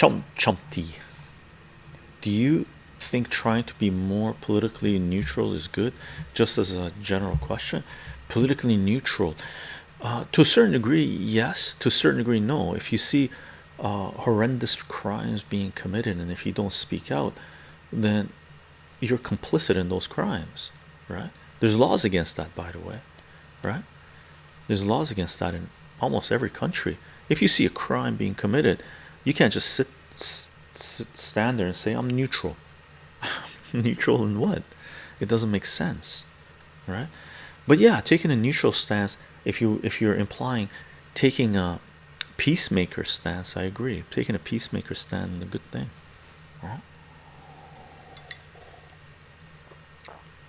Chump Chumpty. Do you think trying to be more politically neutral is good? Just as a general question, politically neutral, uh, to a certain degree, yes. To a certain degree, no. If you see uh, horrendous crimes being committed, and if you don't speak out, then you're complicit in those crimes, right? There's laws against that, by the way, right? There's laws against that in almost every country. If you see a crime being committed, you can't just sit, sit stand there and say I'm neutral. neutral in what? It doesn't make sense, right? But yeah, taking a neutral stance. If you if you're implying taking a peacemaker stance, I agree. Taking a peacemaker stand is a good thing. Right?